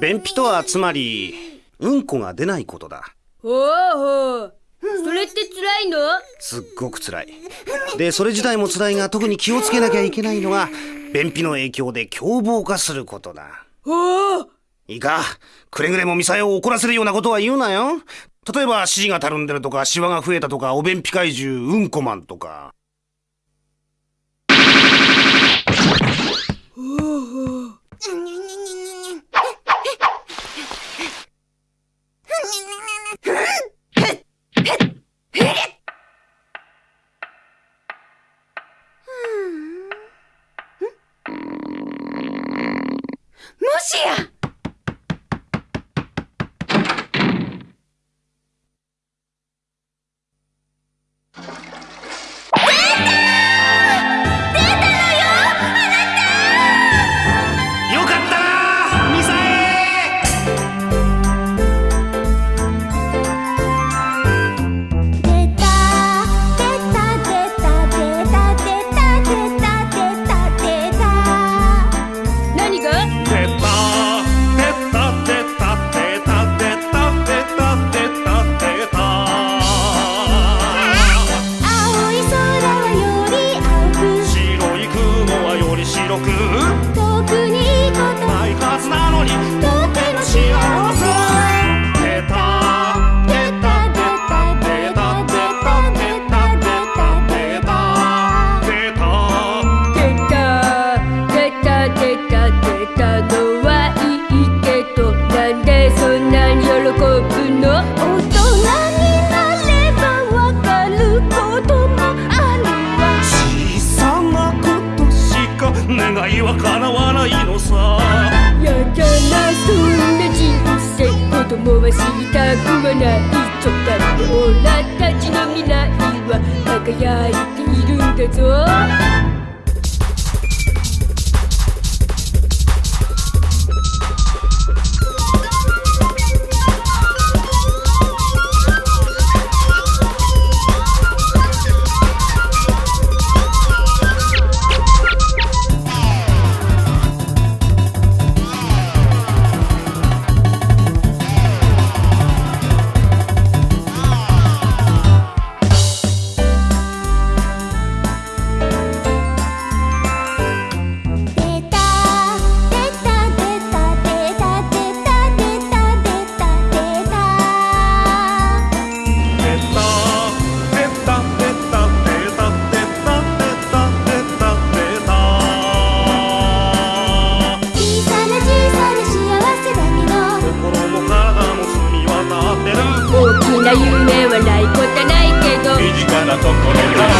便秘とはつまりうんこが出ないことだ。ほうほうそれって辛いの？すっごく辛い。でそれ自体も辛いが特に気をつけなきゃいけないのは便秘の影響で凶暴化することだ。ほういいか。くれぐれもミサエを怒らせるようなことは言うなよ。例えば指示がたるんでるとかシワが増えたとかお便秘怪獣うんこマンとかほうほうもしや白く遠くにいいこと。ないはずなのに願いは叶わないのさ。やだなそんな人生子供は知りたくはない。ちょっとだってオラたちの未来は輝いているんだぞ。夢はないことないけど。身近なところだ